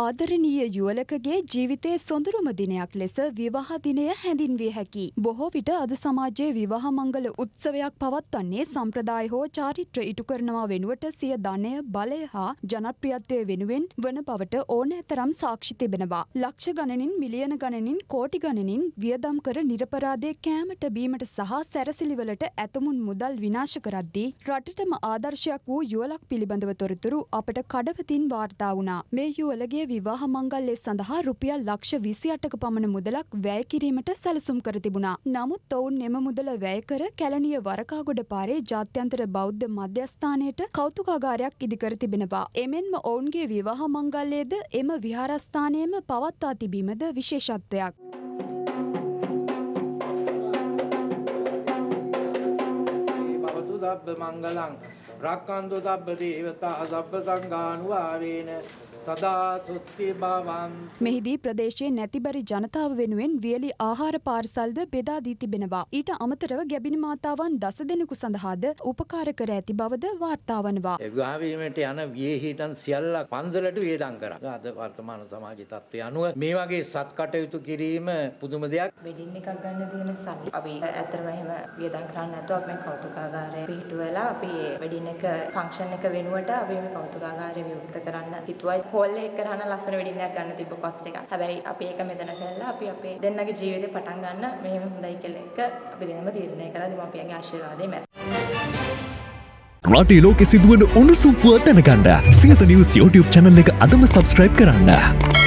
ආදරණීය යුවලකගේ ජීවිතයේ සොඳුරුම දිනයක් ලෙස විවාහ දිනය හැඳින්විය හැකි. බොහෝ විට අද සමාජයේ විවාහ මංගල උත්සවයක් පවත්වන්නේ සම්ප්‍රදාය හෝ චාරිත්‍ර ඉටු කරනවා වෙනුවට සිය ධනය බලය හා ජනප්‍රියත්වය වෙනුවෙන් වන බවට ඕනෑ සාක්ෂි තිබෙනවා. ලක්ෂ ගණනින් මිලියන ගණනින් කෝටි ගණනින් වියදම් කර නිරපරාදය කෑමට බීමට සහ සැරසිලිවලට ඇතමුන් මුදල් විනාශ කරද්දී රටටම ආදර්ශයක් වූ යුවලක් පිළිබඳව තොරතුරු අපට කඩවතින් වාර්තා වුණා. මේ යුවලගේ විවාහ මංගල්‍ය සඳහා රුපියල් ලක්ෂ විසි අටක පමණ මුදලක් වැය කිරීමට සැලසුම් කර තිබුණා. නමුත් ඔවුන් එම මුදල වැය කර කැලණිය වරකාගොඩ පාරේ ජාත්‍යන්තර බෞද්ධ මධ්‍යස්ථානයට කෞතුකාගාරයක් ඉදිකර තිබෙනවා. එමෙන්ම ඔවුන්ගේ විවාහ මංගල්‍යයේද එම විහාරස්ථානයේම පවත්වා තිබීමද විශේෂත්වයක්. භවතු සබ්බ මංගලං රක්කන්තු සබ්බ දේවතා සබ්බ සංඝානුභාවේන සදා සුත්ති භවන් මෙහිදී ප්‍රදේශයේ නැතිබරි ජනතාව වෙනුවෙන් වියලි ආහාර පාර්සල්ද බෙදා දී තිබෙනවා. ඊට අමතරව ගැබිනි මාතාවන් දස දෙනෙකු සඳහාද උපකාර කර ඇති බවද වාර්තා වනවා. විවාහ වීමට යන වියහිතන් සියල්ලක් පන්සලට වියදම් කරා. අද වර්තමාන සමාජ තත්ත්වය අනුව මේ වගේ සත් කටයුතු කිරීම පුදුම දෙයක්. වෙඩින් එකක් ගන්න තියෙන සල්ලි අපි ඇත්තටම එහෙම වියදම් කරන්නේ නැතුව අපි කෞතුකාගාරය පිහිටුවලා අපි වෙඩින් එක ෆන්ක්ෂන් එක වෙනුවට අපි මේ කෞතුකාගාරය විවෘත කරන්න හිතුවා. හෝල් එක කරන ලස්සන වෙඩින් එකක් ගන්න තිබ්බ කොස්ට් එකක්. හැබැයි අපි ඒක මෙතන කළා අපි අපේ දෙන්නගේ ජීවිතේ පටන් ගන්න මෙහෙම හොඳයි කියලා එක අපි දෙන්නම තීරණය කරලා දෙමාපියන්ගේ ආශිර්වාදය මැද. රටේ ලෝකෙ සිදුවන උණුසුම් පුවත් දැනගන්න සියත නිවස් YouTube channel එක අදම subscribe කරන්න.